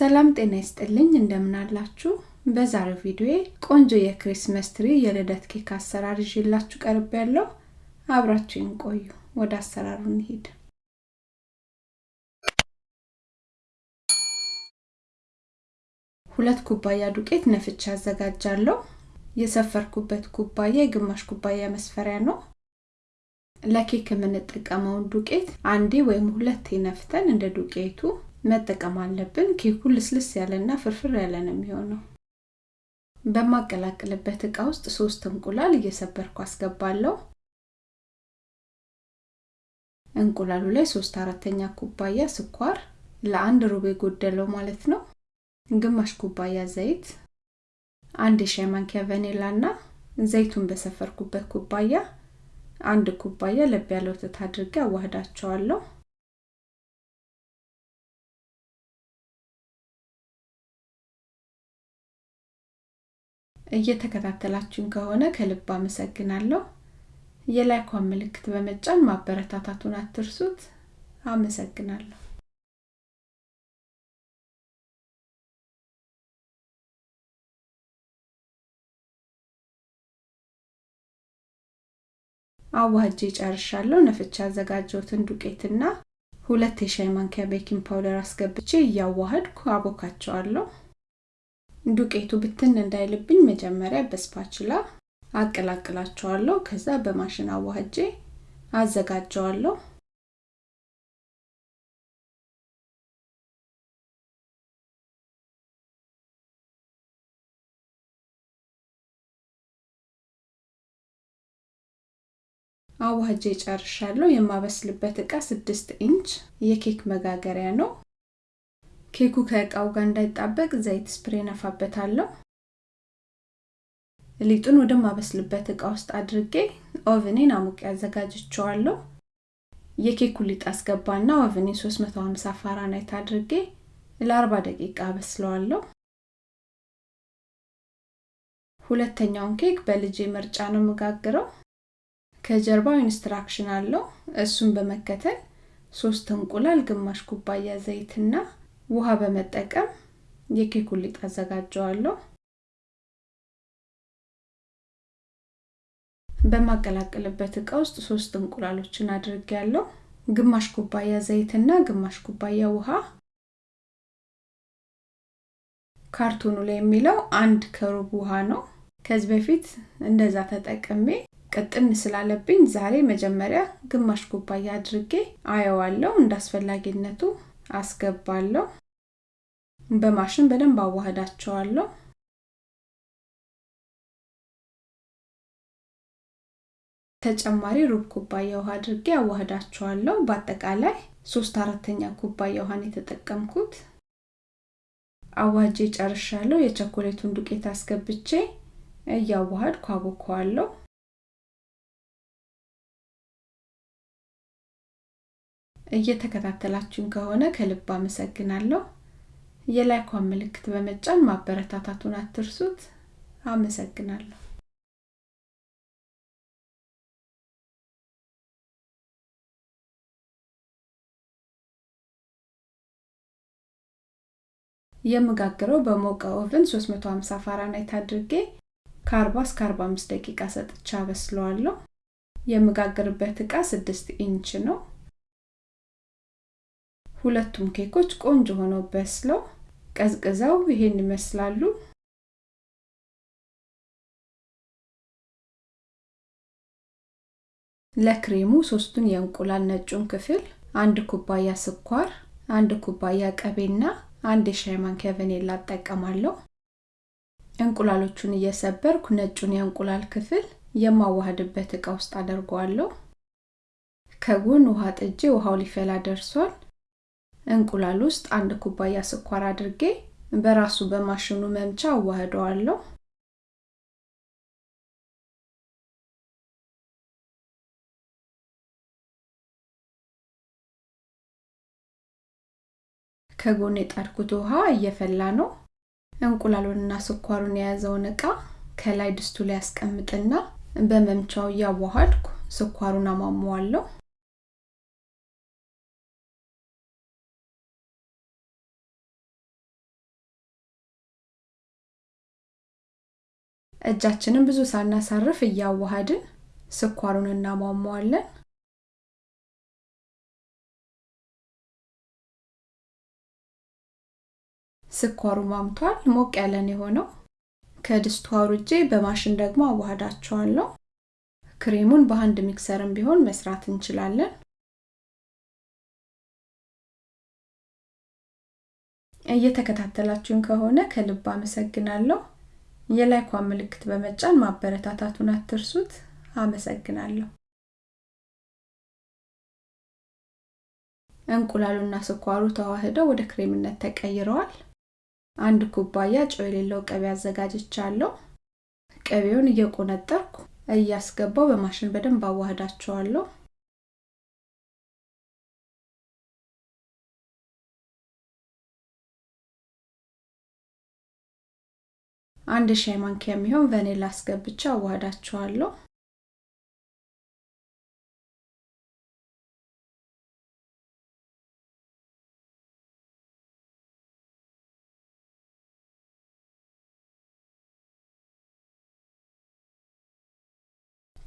ሰላም ጤና ይስጥልኝ እንደምን አላችሁ? በዛሬው ቪዲዮ ቆንጆ የክሪስመስ ትሪ የልደት ኬክ አሰራር ይዤላችሁ ቀርብ ያለው አብራችሁን ቆዩ። ወደ አሰራሩ እንሂድ። ሁለት ኩባያ ዱቄት ነፍቻ አዘጋጃለሁ። የሰፈርኩበት ኩባያ የግማሽ ኩባያ መስፈሪያ ነው። ለኬክ የምንጠቀመውን ዱቄት አንዴ ወይም ሁለቴ ነፍተን እንደ ዱቄቱ መጠቀም አለብን። ኬኩ ልስልስ ያለና ፍርፍር ያለ ነው የሚሆነው። በማቀላቅልበት እቃ ውስጥ ሶስት እንቁላል እየሰበርኩ አስገባለሁ። እንቁላሉ ላይ ሶስት አራተኛ ኩባያ ስኳር፣ ለአንድ ሩብ የጎደለው ማለት ነው። ግማሽ ኩባያ ዘይት፣ አንድ የሻይ ማንኪያ ቫኒላ እና ዘይቱን በሰፈርኩበት ኩባያ አንድ ኩባያ ለብ ያለ ወተት አድርጌ አዋህዳቸዋለሁ። እየተከታተላችሁን ከሆነ ከልብ አመሰግናለሁ። የ like ኳን ምልክት በመጫን ማበረታታቱን አትርሱት። አመሰግናለሁ። አዋህጄ ጨርሻለሁ። ነፍቼ ያዘጋጀሁትን ዱቄትና ሁለት የሻይ ማንኪያ baking powder አስገብቼ እያዋህድኩ አቦካቸዋለሁ። ዱቄቱ ብትን እንዳይልብኝ መጀመሪያ በስፓችላ አቀላቅላቸዋለሁ። ከዛ በማሽን አዋህጄ አዘጋጀዋለሁ። አዋህጄ ጨርሻለሁ። የማበስልበት እቃ ስድስት ኢንች የኬክ መጋገሪያ ነው። ኬኩ ከእቃው ጋር እንዳይጣበቅ ዘይት spray እነፋበታለሁ። ሊጡን ወደማበስልበት እቃ ውስጥ አድርጌ oven ኤን አሙቄ አዘጋጅቸዋለሁ። የኬኩ ሊጥ አስገባና oven ኤን 350 ፋራናይት አድርጌ ለ40 ደቂቃ አበስለዋለሁ። ሁለተኛውን ኬክ በልጄ ምርጫ ነው የምጋግረው። ከጀርባው instruction አለው። እሱን በመከተል ሶስት እንቁላል፣ ግማሽ ኩባያ ዘይትና ውሃ በመጠቀም የኬኩን ሊጥ አዘጋጀዋለሁ። በማቀላቀልበት እቃ ውስጥ ሶስት እንቁላሎችን አድርጌያለሁ። ግማሽ ኩባያ ዘይትና ግማሽ ኩባያ ውሃ። ካርቶኑ ላይ የሚለው አንድ ከሩብ ውሃ ነው። ከዚህ በፊት እንደዛ ተጠቅሜ ቅጥን ስላለብኝ ዛሬ መጀመሪያ ግማሽ ኩባያ አድርጌ አየዋለሁ። እንደ አስፈላጊነቱ አስገባለሁ። በማሽን በደንብ አዋህዳቸዋለሁ። ተጨማሪ ሩብ ኩባያ ውሃ አድርጌ አዋህዳቸዋለሁ። በአጠቃላይ ሶስት አራተኛ ኩባያ ውሃን የተጠቀምኩት። አዋጄ ጨርሻለሁ። የቸኮሌቱን ዱቄት አስገብቼ እያዋሃድኩ አቦከዋለሁ። እየተከታተላችሁን ከሆነ ከልብ አመሰግናለሁ። የላይኳን ምልክት በመጫን ማበረታታቱን አትርሱት። አመሰግናለሁ። የምጋግረው በሞቀ oven 350 ፋራናይት አድርጌ ከ40 እስከ 45 ደቂቃ ሰጥቼ አበስለዋለሁ። የምጋግርበት እቃ 6 ኢንች ነው። ሁለቱም ኬኮች ቆንጆ ሆነው በስለው ቀዝቅዘው ይሄን ይመስላሉ። ለክሬሙ ሶስቱን የእንቁላል ነጩን ክፍል፣ አንድ ኩባያ ስኳር፣ አንድ ኩባያ ቀቤና አንድ የሻይ ማንኪያ ቫኒላ እጠቀማለሁ። እንቁላሎቹን እየሰበርኩ ነጩን የእንቁላል ክፍል የማዋሃድበት እቃ ውስጥ አደርገዋለሁ። ከጎን ውሃ ጥጄ ውሃው ሊፈላ ደርሷል። እንቁላል ውስጥ አንድ ኩባያ ስኳር አድርጌ በራሱ በማሽኑ መምቻ አዋህደዋለሁ። ከጎን የጣድኩት ውሃ እየፈላ ነው። እንቁላሉንና ስኳሩን የያዘውን እቃ ከላይ ድስቱ ላይ ያስቀምጥና በመምቻው እያዋሃድኩ ስኳሩን አሟሟዋለሁ። እጃችንን ብዙ ሳናሳርፍ እያዋሃድን ስኳሩን እናሟሟዋለን። ስኳሩ ሟምቷል። ሞቅ ያለን የሆነው ከድስቱ አውርጄ በማሽን ደግሞ አዋህዳቸዋለሁ። ክሬሙን በአንድ mixer ም ቢሆን መስራት እንችላለን። እየተከታተላችሁን ከሆነ ከልብ አመሰግናለሁ። የ like ኳን ምልክት በመጫን ማበረታታቱን አትርሱት። አመሰግናለሁ። እንቁላሉና ስኳሩ ተዋህደው ወደ ክሬምነት ተቀይረዋል። አንድ ኩባያ ጨው የሌለው ቅቤ አዘጋጅቻለሁ። ቅቤውን እየቆነጠርኩ እያስገባው በማሽን በደንብ አዋህዳቸዋለሁ። አንድ ሻይ ማንኪያ የሚሆን ቫኒላ አስገብቼ አዋህዳቸዋለሁ።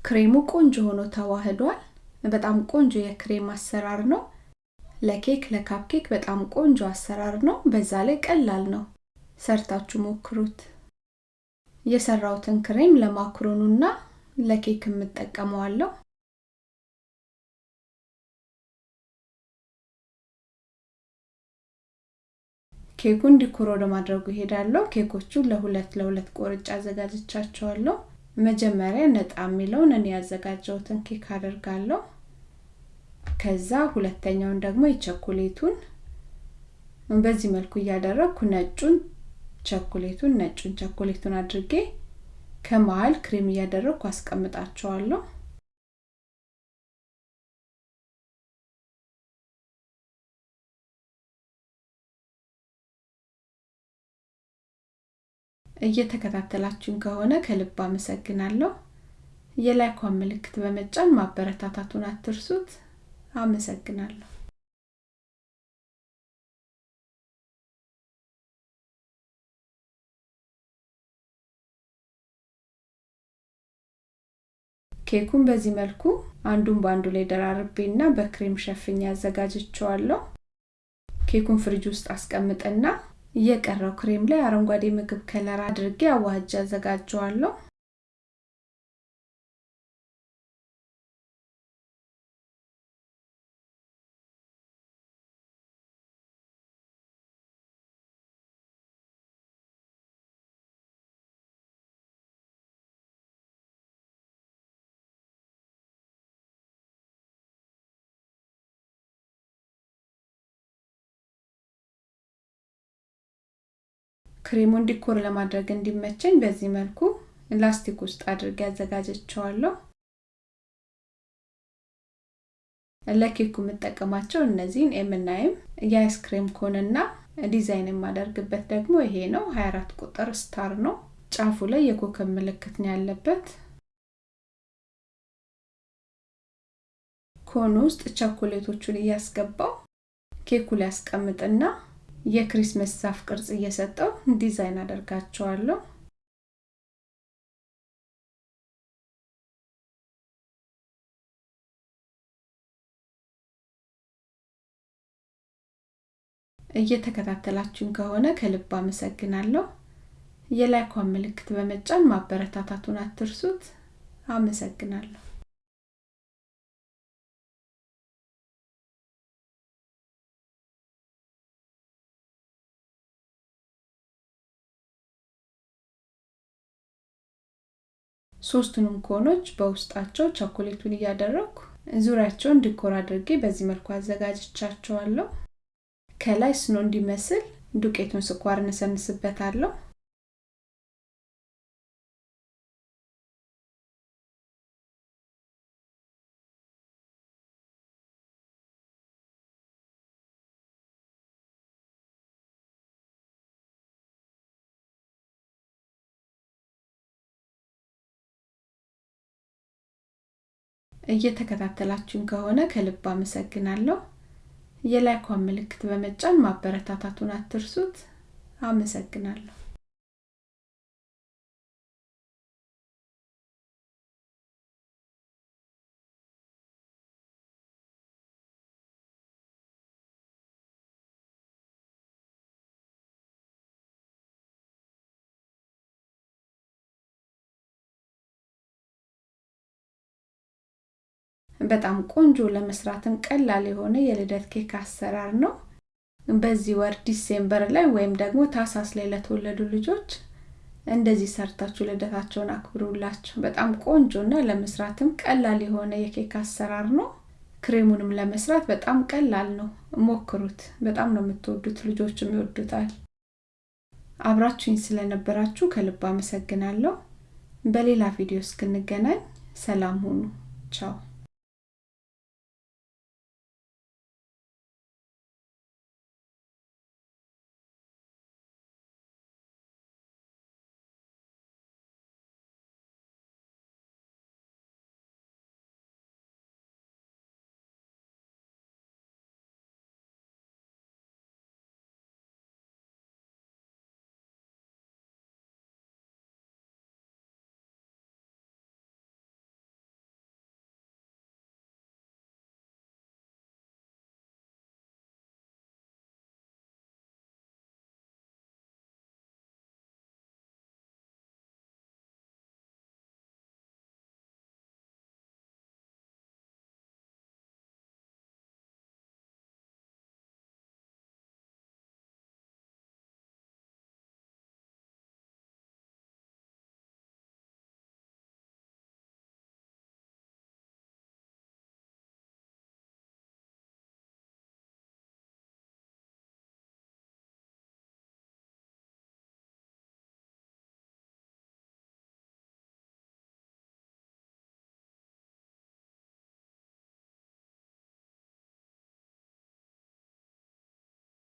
ክሬሙ ቆንጆ ሆኖ ተዋህዷል። በጣም ቆንጆ የክሬም አሰራር ነው። ለኬክ ለ cupcake በጣም ቆንጆ አሰራር ነው። በዛ ላይ ቀላል ነው። ሰርታችሁ ሞክሩት። የሰራውትን ክሬም ለ macaron ኡና ለኬክ የምጠቀመዋለሁ። ኬኩን decor ወደ ይሄዳለሁ። ኬኮቹን ለሁለት ለሁለት ቆርጬ አዘጋጅቻቸዋለሁ። መጀመሪያ ነጣ የሚለውን እኔ ያዘጋጀሁትን ኬክ አደርጋለሁ። ከዛ ሁለተኛውን ደግሞ የቸኮሌቱን በዚህ መልኩ እያደረግኩ ነጩን ቸኮሌቱን ነጩን ቸኮሌቱን አድርጌ ከመሀል ክሬም እያደረግኩ አስቀምጣቸዋለሁ። እየተከታተላችሁን ከሆነ ከልብ አመሰግናለሁ። የላይኳን ምልክት በመጫን ማበረታታቱን አትርሱት። አመሰግናለሁ። ኬኩን በዚህ መልኩ አንዱን በአንዱ ላይ ደራርቤና በክሬም ሸፍኝ አዘጋጅቸዋለሁ። ኬኩን ፍሪጅ ውስጥ አስቀምጥና የቀረው ክሬም ላይ አረንጓዴ ምግብ color አድርጌ አዋህጄ አዘጋጀዋለሁ። ክሬሙን decor ለማድረግ እንዲመቸኝ በዚህ መልኩ ላስቲክ ውስጥ አድርጌ አዘጋጀቸዋለሁ። ለኬኩ የምጠቀማቸው እነዚህን ኤምናይም የ ice cream cone ና design የማደርግበት ደግሞ ይሄ ነው። 24 ቁጥር star ነው። ጫፉ ላይ የኮከብ ምልክት ነው ያለበት። cone ኡ ውስጥ ቸኮሌቶቹን እያስገባው ኬኩ ላይ ያስቀምጥና የክሪስመስ ዛፍ ቅርጽ እየሰጠው ዲዛይን አደርጋቸዋለሁ። እየተከታተላችሁን ከሆነ ከልብ አመሰግናለሁ። የላይኳን ምልክት በመጫን ማበረታታቱን አትርሱት። አመሰግናለሁ። ሶስቱንም ኮኖች በውስጣቸው ቸኮሌቱን እያደረግኩ ዙሪያቸውን ዲኮር አድርጌ በዚህ መልኩ አዘጋጅቻቸዋለሁ። ከላይ ስኖ እንዲመስል ዱቄቱን ስኳር እነሰንስበታለሁ። እየተከታተላችሁን ከሆነ ከልብ አመሰግናለሁ። የላይኳን ምልክት በመጫን ማበረታታቱን አትርሱት። አመሰግናለሁ። በጣም ቆንጆ ለመስራትም ቀላል የሆነ የልደት ኬክ አሰራር ነው። በዚህ ወር December ላይ ወይም ደግሞ ታህሳስ ላይ ለተወለዱ ልጆች እንደዚህ ሰርታችሁ ልደታቸውን አክብሩላቸው። በጣም ቆንጆና ለመስራትም ቀላል የሆነ የኬክ አሰራር ነው። ክሬሙንም ለመስራት በጣም ቀላል ነው። ሞክሩት። በጣም ነው የምትወዱት፣ ልጆችም ይወዱታል። አብራችሁኝ ስለነበራችሁ ከልብ አመሰግናለሁ። በሌላ ቪዲዮ እስክንገናኝ ሰላም ሁኑ። ቻው